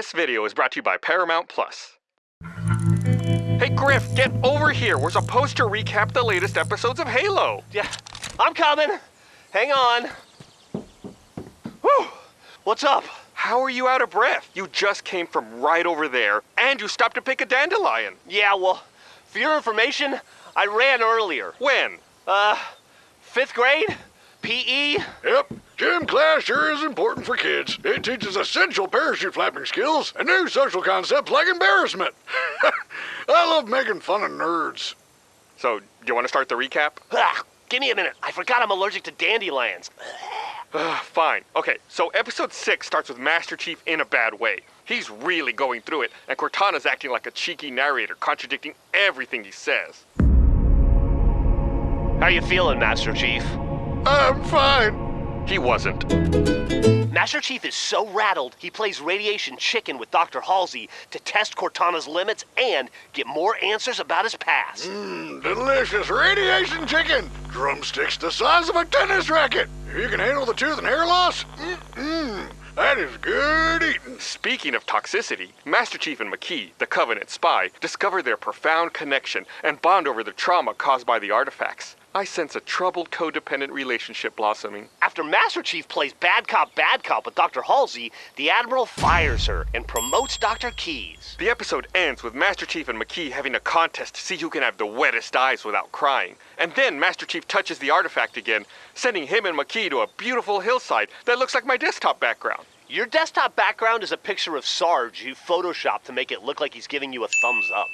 This video is brought to you by Paramount Plus. Hey Griff, get over here. We're supposed to recap the latest episodes of Halo. Yeah, I'm coming. Hang on. Whew. What's up? How are you out of breath? You just came from right over there, and you stopped to pick a dandelion. Yeah, well, for your information, I ran earlier. When? Uh, fifth grade? PE? Yep, gym class sure is important for kids. It teaches essential parachute flapping skills and new social concepts like embarrassment. I love making fun of nerds. So, do you want to start the recap? Ah, give me a minute. I forgot I'm allergic to dandelions. Ugh, Fine. Okay, so episode 6 starts with Master Chief in a bad way. He's really going through it, and Cortana's acting like a cheeky narrator, contradicting everything he says. How you feeling, Master Chief? I'm fine. He wasn't. Master Chief is so rattled, he plays radiation chicken with Dr. Halsey to test Cortana's limits and get more answers about his past. Mmm, delicious radiation chicken. Drumsticks the size of a tennis racket. If you can handle the tooth and hair loss, mmm, that is good eating. Speaking of toxicity, Master Chief and Makee, the Covenant spy, discover their profound connection and bond over the trauma caused by the artifacts. I sense a troubled codependent relationship blossoming. After Master Chief plays bad cop, bad cop with Dr. Halsey, the Admiral fires her and promotes Dr. Keyes. The episode ends with Master Chief and Makee having a contest to see who can have the wettest eyes without crying. And then Master Chief touches the artifact again, sending him and Makee to a beautiful hillside that looks like my desktop background. Your desktop background is a picture of Sarge you photoshopped to make it look like he's giving you a thumbs up.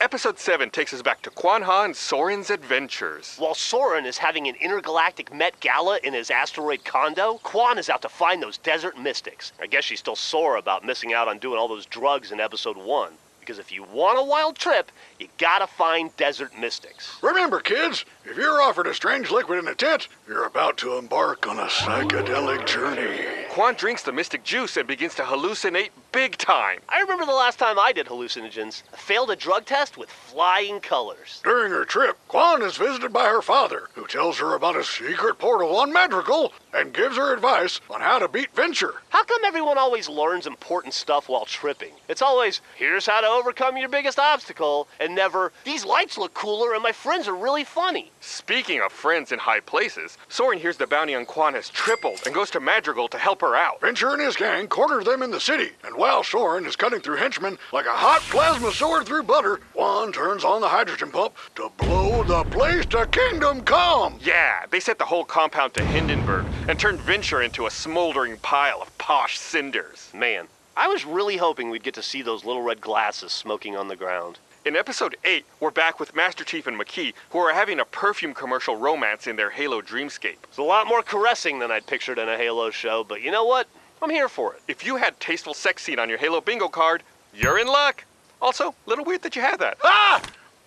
Episode 7 takes us back to Kwan Ha and Soren's adventures. While Soren is having an intergalactic Met Gala in his asteroid condo, Kwan is out to find those desert mystics. I guess she's still sore about missing out on doing all those drugs in episode 1. Because if you want a wild trip, you gotta find desert mystics. Remember, kids, if you're offered a strange liquid in a tent, you're about to embark on a psychedelic journey. Kwan drinks the mystic juice and begins to hallucinate big time. I remember the last time I did hallucinogens. I failed a drug test with flying colors. During her trip, Kwan is visited by her father, who tells her about a secret portal on Madrigal and gives her advice on how to beat Vinsher. How come everyone always learns important stuff while tripping? It's always, here's how to overcome your biggest obstacle, and never, these lights look cooler and my friends are really funny. Speaking of friends in high places, Soren hears the bounty on Kwan has tripled and goes to Madrigal to help her out. Vinsher and his gang corner them in the city, and while Soren is cutting through henchmen like a hot plasma sword through butter, Kwan turns on the hydrogen pump to blow the place to kingdom come. Yeah, they set the whole compound to Hindenburg and turned Vinsher into a smoldering pile of posh cinders. Man, I was really hoping we'd get to see those little red glasses smoking on the ground. In episode 8, we're back with Master Chief and Makee, who are having a perfume commercial romance in their Halo dreamscape. It's a lot more caressing than I'd pictured in a Halo show, but you know what? I'm here for it. If you had tasteful sex scene on your Halo bingo card, you're in luck. Also, a little weird that you had that. Ah!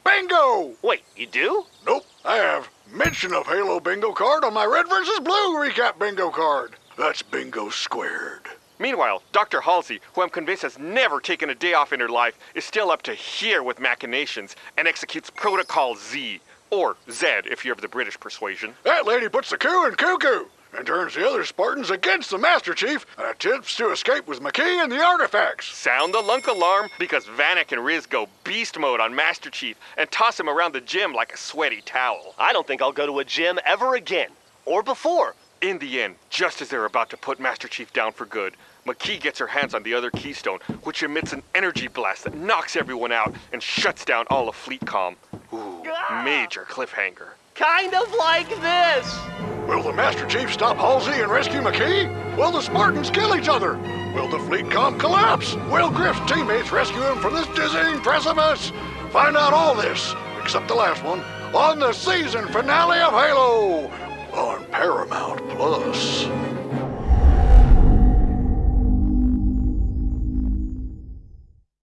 Bingo! Wait, you do? Nope, I have mention of Halo bingo card on my red versus blue recap bingo card. That's bingo squared. Meanwhile, Dr. Halsey, who I'm convinced has never taken a day off in her life, is still up to here with machinations and executes Protocol Z, or Z if you're of the British persuasion. That lady puts the coup in cuckoo and turns the other Spartans against the Master Chief and attempts to escape with Makee and the artifacts. Sound the lunk alarm because Vannak and Riz go beast mode on Master Chief and toss him around the gym like a sweaty towel. I don't think I'll go to a gym ever again. Or before. In the end, just as they're about to put Master Chief down for good, Makee gets her hands on the other keystone, which emits an energy blast that knocks everyone out and shuts down all of Fleet Fleetcom. Ooh, ah! major cliffhanger. Kind of like this. Will the Master Chief stop Halsey and rescue Makee? Will the Spartans kill each other? Will the fleet com collapse? Will Griff's teammates rescue him from this dizzying precipice? Find out all this, except the last one, on the season finale of Halo on Paramount Plus.